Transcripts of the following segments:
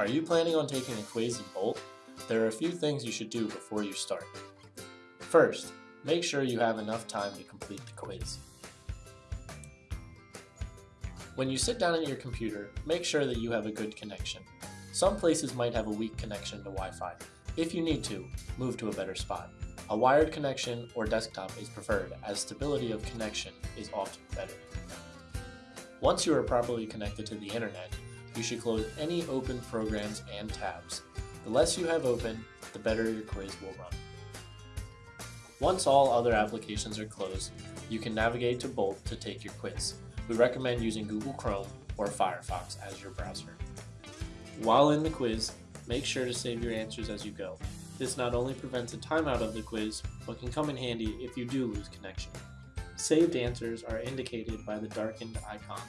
Are you planning on taking a quiz in Bolt? There are a few things you should do before you start. First, make sure you have enough time to complete the quiz. When you sit down at your computer, make sure that you have a good connection. Some places might have a weak connection to Wi-Fi. If you need to, move to a better spot. A wired connection or desktop is preferred as stability of connection is often better. Once you are properly connected to the internet, you should close any open programs and tabs. The less you have open, the better your quiz will run. Once all other applications are closed, you can navigate to Bolt to take your quiz. We recommend using Google Chrome or Firefox as your browser. While in the quiz, make sure to save your answers as you go. This not only prevents a timeout of the quiz, but can come in handy if you do lose connection. Saved answers are indicated by the darkened icon.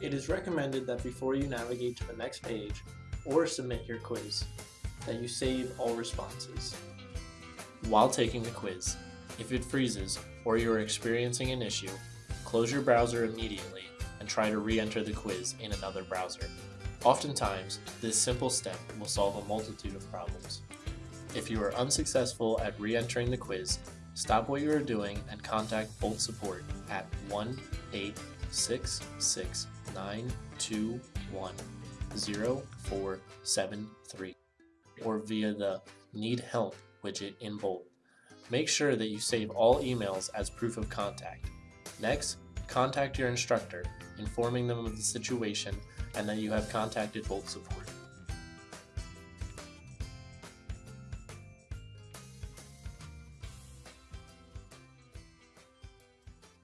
It is recommended that before you navigate to the next page or submit your quiz, that you save all responses. While taking the quiz, if it freezes or you are experiencing an issue, close your browser immediately and try to re-enter the quiz in another browser. Oftentimes, this simple step will solve a multitude of problems. If you are unsuccessful at re-entering the quiz, stop what you are doing and contact Bolt support at 1-866-921-0473 or via the Need Help widget in Bolt. Make sure that you save all emails as proof of contact. Next, contact your instructor, informing them of the situation and that you have contacted Bolt support.